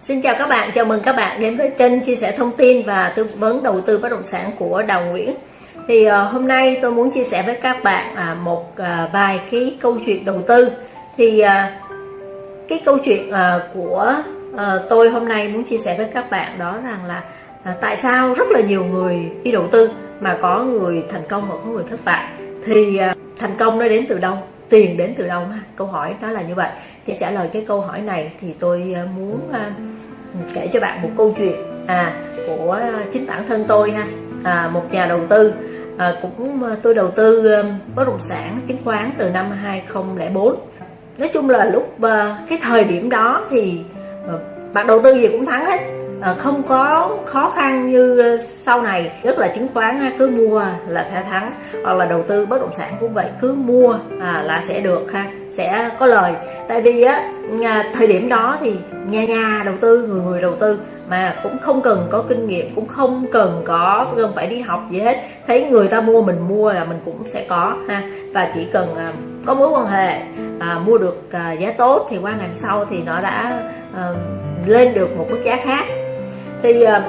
Xin chào các bạn, chào mừng các bạn đến với kênh chia sẻ thông tin và tư vấn đầu tư bất động sản của Đào Nguyễn. Thì uh, hôm nay tôi muốn chia sẻ với các bạn uh, một uh, vài cái câu chuyện đầu tư. Thì uh, cái câu chuyện uh, của uh, tôi hôm nay muốn chia sẻ với các bạn đó rằng là uh, tại sao rất là nhiều người đi đầu tư mà có người thành công và có người thất bại. Thì uh, thành công nó đến từ đâu? Tiền đến từ đâu? ha? Câu hỏi đó là như vậy. Để trả lời cái câu hỏi này thì tôi ờ, muốn ờ, kể cho bạn một câu chuyện à của chính bản thân tôi ha. À, một nhà đầu tư à, cũng ờ, tôi đầu tư bất động sản chứng khoán từ năm 2004 nói chung là lúc cái thời điểm đó thì bạn đầu tư gì cũng thắng hết. Ờ, không có khó khăn như ờ, sau này rất là chứng khoán ờ, cứ mua là sẽ thắng hoặc là đầu tư bất động sản cũng vậy cứ mua à, là sẽ được ha sẽ có lời. Tại vì á thời điểm đó thì nhà nhà đầu tư người người đầu tư mà cũng không cần có kinh nghiệm cũng không cần có cần phải đi học gì hết. Thấy người ta mua mình mua là mình cũng sẽ có ha và chỉ cần à, có mối quan hệ à, mua được à, giá tốt thì qua ngày sau thì nó đã à, lên được một mức giá khác thì ờ,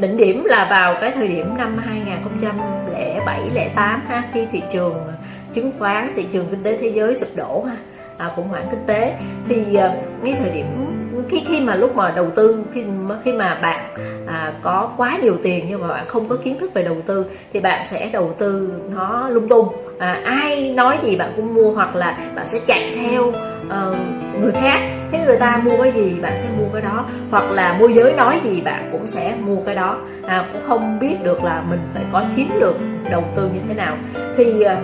đỉnh điểm là vào cái thời điểm năm 2007 08 ha khi thị trường chứng khoán thị trường kinh tế thế giới sụp đổ ha à, khủng hoảng kinh tế. Thì ờ, ngay thời điểm khi khi mà lúc mà đầu tư khi khi mà bạn à, có quá nhiều tiền nhưng mà bạn không có kiến thức về đầu tư thì bạn sẽ đầu tư nó lung tung. À, ai nói gì bạn cũng mua hoặc là bạn sẽ chạy theo uh, người khác. Thế người ta mua cái gì bạn sẽ mua cái đó. Hoặc là môi giới nói gì bạn cũng sẽ mua cái đó. À, cũng không biết được là mình phải có chiến lược đầu tư như thế nào. Thì à,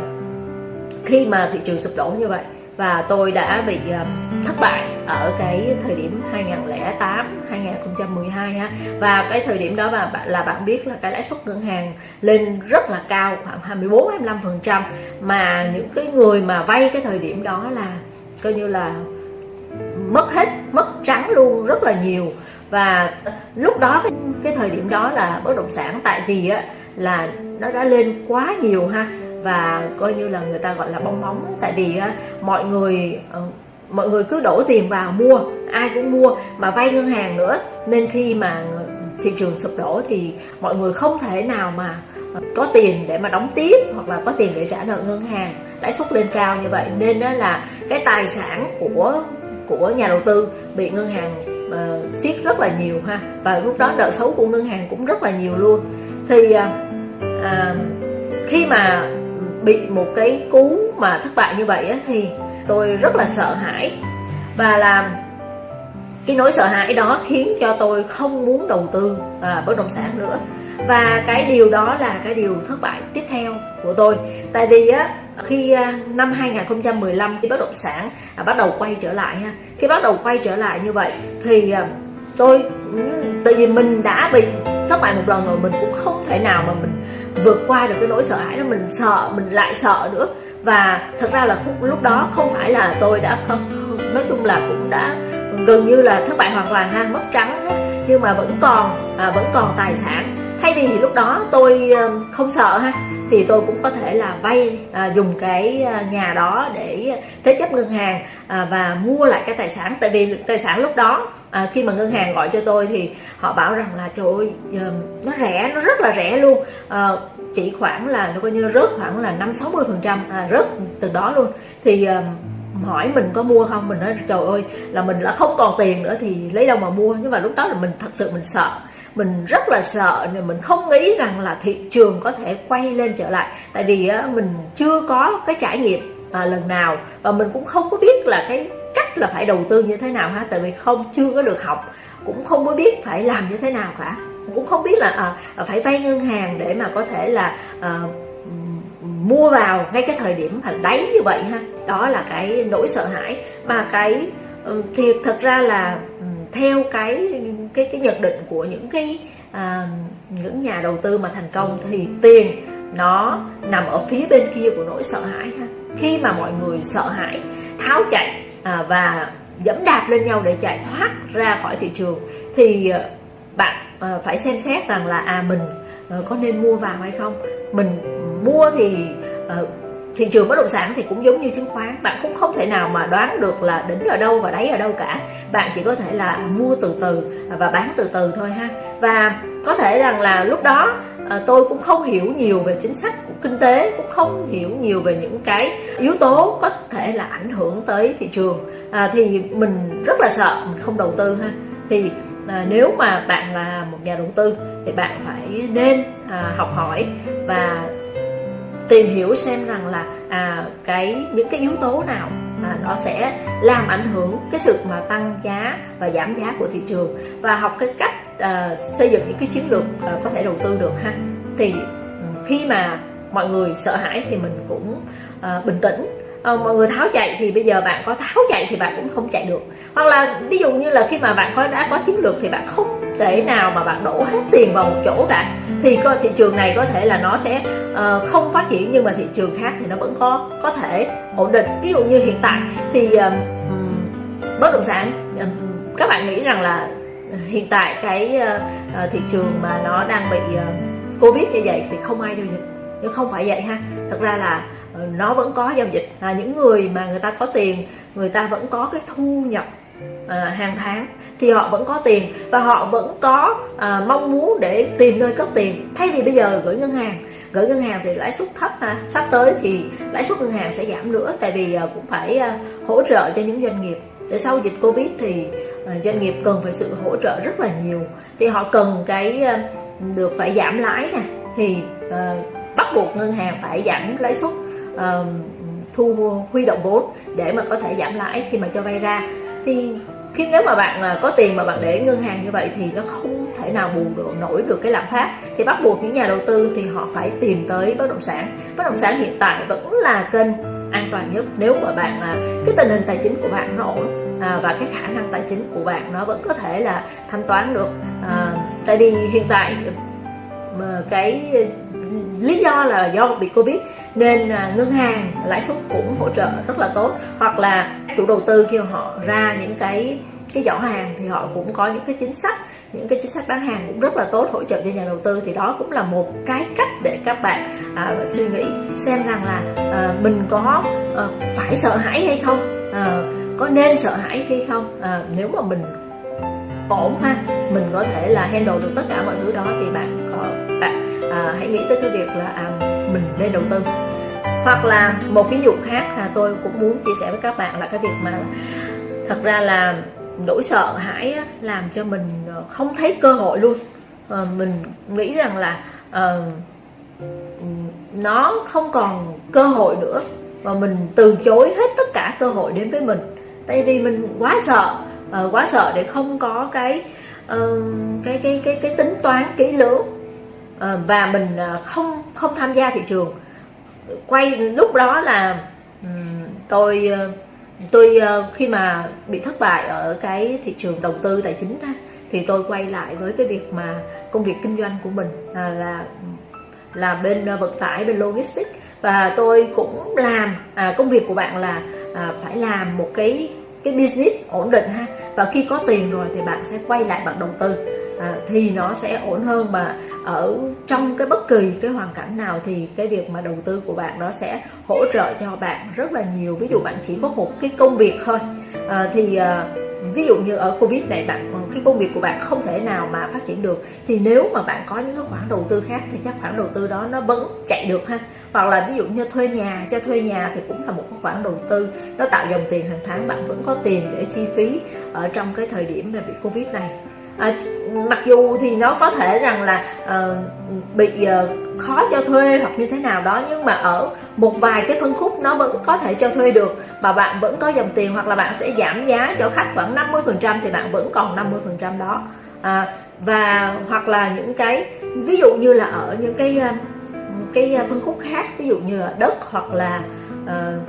khi mà thị trường sụp đổ như vậy và tôi đã bị à, thất bại ở cái thời điểm 2008 2012 ha và cái thời điểm đó mà bạn là bạn biết là cái lãi suất ngân hàng lên rất là cao khoảng 24 25 phần trăm. Mà những cái người mà vay cái thời điểm đó là coi như là mất hết mất trắng luôn rất là nhiều. Và lúc đó cái, cái thời điểm đó là bất động sản tại vì á là nó đã lên quá nhiều ha. Và coi như là người ta gọi là bong bóng tại vì mọi người ờ, mọi người cứ đổ tiền vào mua ai cũng mua mà vay ngân hàng nữa. Nên khi mà thị trường sụp đổ thì mọi người không thể nào mà ờ, có tiền để mà đóng tiếp hoặc là có tiền để trả nợ ngân hàng lãi suất lên cao như vậy. Nên đó là cái tài sản của của nhà đầu tư bị ngân hàng uh, siết rất là nhiều ha. Và lúc đó nợ xấu của ngân hàng cũng rất là nhiều luôn. Thì uh, uh, khi mà bị một cái cú mà thất bại như vậy á, thì tôi rất là sợ hãi. Và làm cái nỗi sợ hãi đó khiến cho tôi không muốn đầu tư à, bất động sản nữa. Và cái điều đó là cái điều thất bại tiếp theo của tôi. Tại vì á khi à, năm 2015 khi bất động sản à, bắt đầu quay trở lại ha khi bắt đầu quay trở lại như vậy thì à, tôi tại vì mình đã bị thất bại một lần rồi mình cũng không thể nào mà mình vượt qua được cái nỗi sợ hãi đó mình sợ mình lại sợ nữa. Và thật ra là lúc đó không phải là tôi đã không nói chung là cũng đã gần như là thất bại hoàn toàn ha mất trắng nhưng mà vẫn còn à, vẫn còn tài sản thay vì lúc đó tôi ờ, không sợ ha thì tôi cũng có thể là vay à, dùng cái ờ, nhà đó để thế chấp ngân hàng à, và mua lại cái tài sản. Tại vì tài sản lúc đó à, khi mà ngân hàng gọi cho tôi thì họ bảo rằng là trời ơi nó rẻ nó rất là rẻ luôn. À, chỉ khoảng là nó coi như rớt khoảng là năm sáu mươi phần trăm à, rớt từ đó luôn. Thì à, hỏi mình có mua không mình nói trời ơi là mình là không còn tiền nữa thì lấy đâu mà mua. Nhưng mà lúc đó là mình thật sự mình sợ mình rất là sợ nên mình không nghĩ rằng là thị trường có thể quay lên trở lại. Tại vì á, mình chưa có cái trải nghiệm à, lần nào. Và mình cũng không có biết là cái cách là phải đầu tư như thế nào ha. Tại vì không chưa có được học cũng không có biết phải làm như thế nào cả. Cũng không biết là à, à, phải vay ngân hàng để mà có thể là à, mua vào ngay cái thời điểm thành đáy như vậy ha. Đó là cái nỗi sợ hãi. Mà cái thì thật ra là theo cái cái cái nhận định của những cái à, những nhà đầu tư mà thành công thì tiền nó nằm ở phía bên kia của nỗi sợ hãi ha. Khi mà mọi người sợ hãi tháo chạy à, và dẫm đạp lên nhau để chạy thoát ra khỏi thị trường thì à, bạn à, phải xem xét rằng là à mình à, có nên mua vào hay không? Mình mua thì à, thị trường bất động sản thì cũng giống như chứng khoán. Bạn cũng không thể nào mà đoán được là đỉnh ở đâu và đáy ở đâu cả. Bạn chỉ có thể là mua từ từ và bán từ từ thôi ha. Và có thể rằng là lúc đó à, tôi cũng không hiểu nhiều về chính sách của kinh tế cũng không hiểu nhiều về những cái yếu tố có thể là ảnh hưởng tới thị trường. À, thì mình rất là sợ mình không đầu tư ha. Thì à, nếu mà bạn là một nhà đầu tư thì bạn phải nên à, học hỏi và tìm hiểu xem rằng là à, cái những cái yếu tố nào à, nó sẽ làm ảnh hưởng cái sự mà tăng giá và giảm giá của thị trường và học cái cách à, xây dựng những cái chiến lược à, có thể đầu tư được ha. Thì ừ, khi mà mọi người sợ hãi thì mình cũng à, bình tĩnh. À, mọi người tháo chạy thì bây giờ bạn có tháo chạy thì bạn cũng không chạy được. Hoặc là ví dụ như là khi mà bạn có đã có chiến lược thì bạn không thể nào mà bạn đổ hết tiền vào một chỗ cả thì coi thị trường này có thể là nó sẽ uh, không phát triển nhưng mà thị trường khác thì nó vẫn có có thể ổn định. Ví dụ như hiện tại thì uh, bất động sản uh, các bạn nghĩ rằng là hiện tại cái uh, thị trường mà nó đang bị uh, covid như vậy thì không ai giao dịch. Nhưng không phải vậy ha thật ra là uh, nó vẫn có giao dịch. À, những người mà người ta có tiền người ta vẫn có cái thu nhập uh, hàng tháng thì họ vẫn có tiền và họ vẫn có à, mong muốn để tìm nơi cất tiền. Thay vì bây giờ gửi ngân hàng gửi ngân hàng thì lãi suất thấp ha sắp tới thì lãi suất ngân hàng sẽ giảm nữa tại vì à, cũng phải à, hỗ trợ cho những doanh nghiệp. Để sau dịch covid thì à, doanh nghiệp cần phải sự hỗ trợ rất là nhiều. Thì họ cần cái à, được phải giảm lãi nè thì à, bắt buộc ngân hàng phải giảm lãi suất à, thu à, huy động vốn để mà có thể giảm lãi khi mà cho vay ra. Thì khi nếu mà bạn à, có tiền mà bạn để ngân hàng như vậy thì nó không thể nào bù được nổi được cái lạm phát. Thì bắt buộc những nhà đầu tư thì họ phải tìm tới bất động sản. Bất động sản hiện tại vẫn là kênh an toàn nhất. Nếu mà bạn à, cái tình hình tài chính của bạn nó ổn à, và cái khả năng tài chính của bạn nó vẫn có thể là thanh toán được à, tại vì hiện tại mà cái lý do là do bị covid nên à, ngân hàng lãi suất cũng hỗ trợ rất là tốt. Hoặc là chủ đầu tư khi họ ra những cái cái giỏ hàng thì họ cũng có những cái chính sách những cái chính sách bán hàng cũng rất là tốt hỗ trợ cho nhà đầu tư. Thì đó cũng là một cái cách để các bạn à, suy nghĩ xem rằng là à, mình có à, phải sợ hãi hay không à, có nên sợ hãi hay không. À, nếu mà mình ổn ha mình có thể là handle được tất cả mọi thứ đó thì bạn có bạn à, hãy nghĩ tới cái việc là à, mình nên đầu tư hoặc là một ví dụ khác là tôi cũng muốn chia sẻ với các bạn là cái việc mà thật ra là nỗi sợ hãi làm cho mình ờ, không thấy cơ hội luôn. À, mình nghĩ rằng là à, nó không còn cơ hội nữa và mình từ chối hết tất cả cơ hội đến với mình. Tại vì mình quá sợ à, quá sợ để không có cái uh, cái cái cái cái tính toán kỹ lưỡng. Và mình không không tham gia thị trường quay lúc đó là tôi ờ, tôi ờ, khi mà bị thất bại ở cái thị trường đầu tư tài chính đó, thì tôi quay lại với cái việc mà công việc kinh doanh của mình là là là bên ờ, vận tải bên logistics. Và tôi cũng làm à, công việc của bạn là à, phải làm một cái cái business ổn định ha. Và khi có tiền rồi thì bạn sẽ quay lại bạn đầu tư à, thì nó sẽ ổn hơn mà ở trong cái bất kỳ cái hoàn cảnh nào thì cái việc mà đầu tư của bạn nó sẽ hỗ trợ cho bạn rất là nhiều. Ví dụ bạn chỉ có một cái công việc thôi. À, thì à, ví dụ như ở covid này bạn cái công việc của bạn không thể nào mà phát triển được. Thì nếu mà bạn có những cái khoản đầu tư khác thì các khoản đầu tư đó nó vẫn chạy được ha. Hoặc là ví dụ như thuê nhà cho thuê nhà thì cũng là một cái khoản đầu tư. Nó tạo dòng tiền hàng tháng bạn vẫn có tiền để chi phí ở trong cái thời điểm mà bị covid này à, mặc dù thì nó có thể rằng là à, bị à, khó cho thuê hoặc như thế nào đó nhưng mà ở một vài cái phân khúc nó vẫn có thể cho thuê được. Mà bạn vẫn có dòng tiền hoặc là bạn sẽ giảm giá cho khách khoảng 50 phần trăm thì bạn vẫn còn 50 phần trăm đó. À, và hoặc là những cái ví dụ như là ở những cái ờ, cái phân khúc khác ví dụ như là đất hoặc là uh,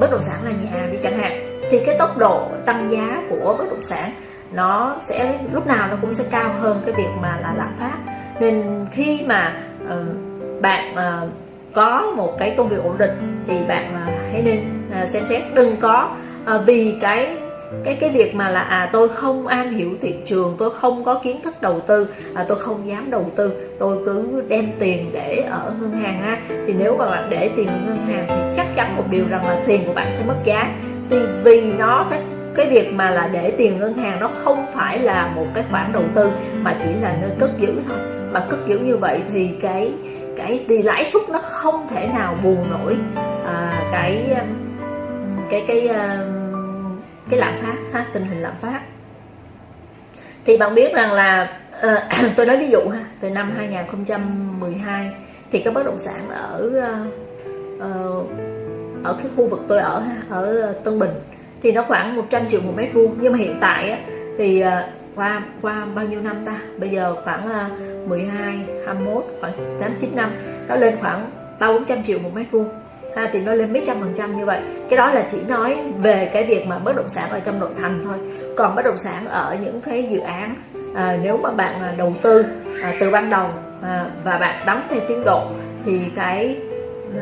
bất động sản là nhà đi chẳng hạn thì cái tốc độ tăng giá của bất động sản nó sẽ lúc nào nó cũng sẽ cao hơn cái việc mà là lạm phát. Nên khi mà uh, bạn uh, có một cái công việc ổn định thì bạn uh, hãy nên uh, xem xét. Đừng có uh, vì cái cái cái việc mà là à tôi không am hiểu thị trường tôi không có kiến thức đầu tư à, tôi không dám đầu tư tôi cứ đem tiền để ở ngân hàng ha thì nếu mà bạn để tiền ở ngân hàng thì chắc chắn một điều rằng là tiền của bạn sẽ mất giá. Thì vì nó sẽ cái việc mà là để tiền ngân hàng nó không phải là một cái khoản đầu tư mà chỉ là nơi cất giữ thôi. Mà cất giữ như vậy thì cái cái thì lãi suất nó không thể nào bù nổi à, cái cái cái à, cái lạm phát ha tình hình lạm phát. Thì bạn biết rằng là uh, tôi nói ví dụ ha từ năm 2012 thì cái bất động sản ở uh, ở cái khu vực tôi ở ha ở Tân Bình thì nó khoảng 100 triệu một mét vuông. Nhưng mà hiện tại á, thì ờ, qua qua bao nhiêu năm ta? Bây giờ khoảng ờ, 12 21 khoảng 8 9 năm nó lên khoảng ba bốn trăm triệu một mét vuông. Ha, thì nó lên mấy trăm phần trăm như vậy. Cái đó là chỉ nói về cái việc mà bất động sản ở trong nội thành thôi. Còn bất động sản ở những cái dự án à, nếu mà bạn đầu tư à, từ ban đầu à, và bạn đóng theo tiến độ thì cái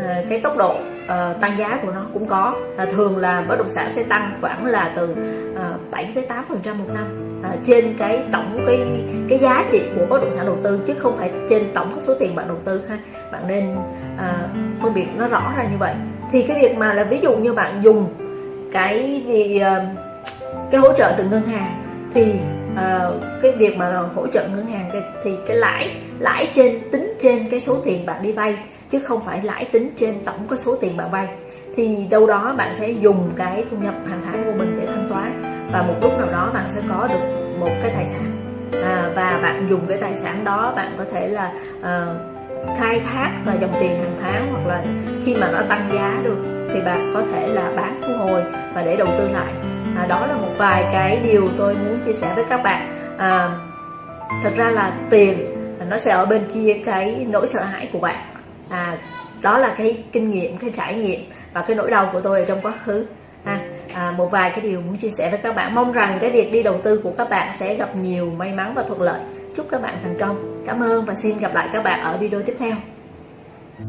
à, cái tốc độ uh, tăng giá của nó cũng có. Uh, thường là bất động sản sẽ tăng khoảng là từ ờ, uh, 7 tới 8 phần trăm một năm. Uh, trên cái tổng cái cái giá trị của bất động sản đầu tư chứ không phải trên tổng cái số tiền bạn đầu tư ha. Bạn nên uh, phân biệt nó rõ ra như vậy. Thì cái việc mà là ví dụ như bạn dùng cái gì uh, cái hỗ trợ từ ngân hàng thì Ờ, cái việc mà hỗ trợ ngân hàng thì cái lãi lãi trên tính trên cái số tiền bạn đi vay chứ không phải lãi tính trên tổng cái số tiền bạn vay. Thì đâu đó bạn sẽ dùng cái thu nhập hàng tháng của mình để thanh toán và một lúc nào đó bạn sẽ có được một cái tài sản. À, và bạn dùng cái tài sản đó bạn có thể là uh, khai thác và dòng tiền hàng tháng hoặc là khi mà nó tăng giá được thì bạn có thể là bán thu hồi và để đầu tư lại à, đó là một vài cái điều tôi muốn chia sẻ với các bạn. À, thật ra là tiền nó sẽ ở bên kia cái nỗi sợ hãi của bạn. À, đó là cái kinh nghiệm cái trải nghiệm và cái nỗi đau của tôi ở trong quá khứ. À, à, một vài cái điều muốn chia sẻ với các bạn. Mong rằng cái việc đi đầu tư của các bạn sẽ gặp nhiều may mắn và thuận lợi. Chúc các bạn thành công. Cảm ơn và xin gặp lại các bạn ở video tiếp theo.